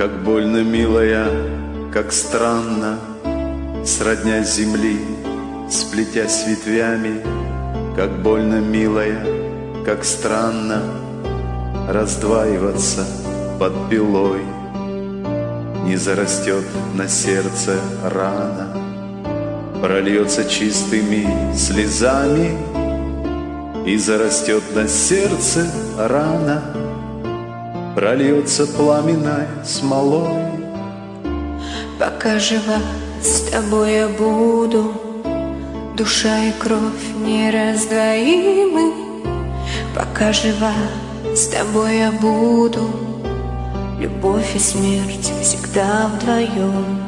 Как больно, милая, как странно, Сродня земли, сплетясь ветвями, Как больно, милая, как странно Раздваиваться под пилой. Не зарастет на сердце рана, Прольется чистыми слезами. И зарастет на сердце рана, Прольется пламенной смолой. Пока жива с тобой я буду, Душа и кровь нераздвоимы. Пока жива с тобой я буду, Любовь и смерть всегда вдвоем.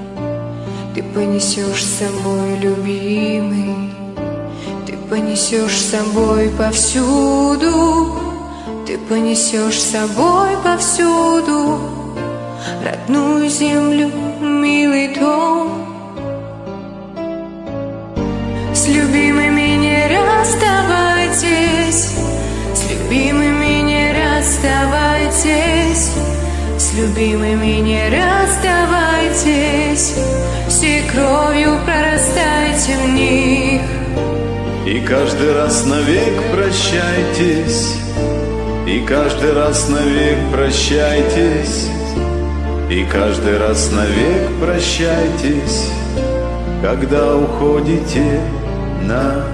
Ты понесешь с собой, любимый, Ты понесешь с собой повсюду, Ты понесешь с собой повсюду Родную землю, милый дом. С любимыми не расставайтесь, С любимыми не расставайтесь, С любимыми не расставайтесь, Всей кровью прорастайте в них. И каждый раз навек прощайтесь, И каждый раз навек прощайтесь, И каждый раз навек прощайтесь, Когда уходите на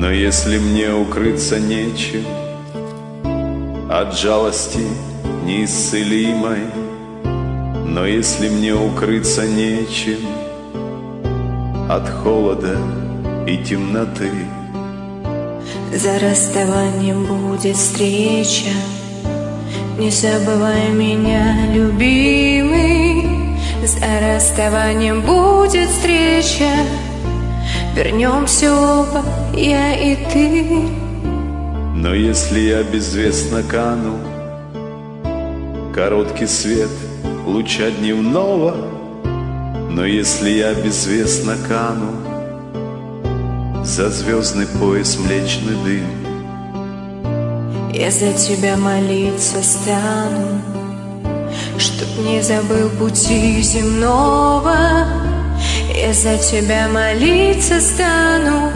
Но если мне укрыться нечем От жалости неисцелимой, Но если мне укрыться нечем От холода и темноты, За расставанием будет встреча, Не забывай меня, любимый. За расставанием будет встреча, Вернемся оба, я и ты. Но если я безвестно кану, Короткий свет луча дневного, Но если я безвестно кану, За звездный пояс млечный дым, Я за тебя молиться стану, Чтоб не забыл пути земного. Я за тебя молиться стану,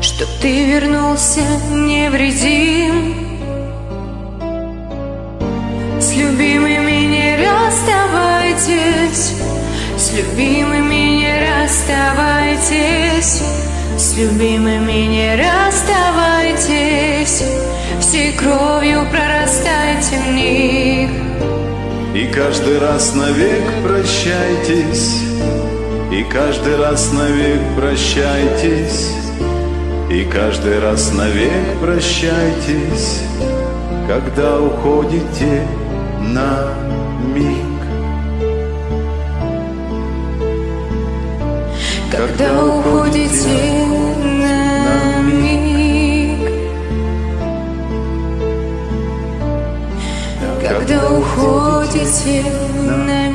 Чтоб ты вернулся невредим. С любимыми не расставайтесь, С любимыми не расставайтесь, С любимыми не расставайтесь, Всей кровью прорастайте в них. И каждый раз навек прощайтесь, И каждый раз навек прощайтесь, И каждый раз навек прощайтесь, Когда уходите на миг. Когда уходите на миг, Когда уходите на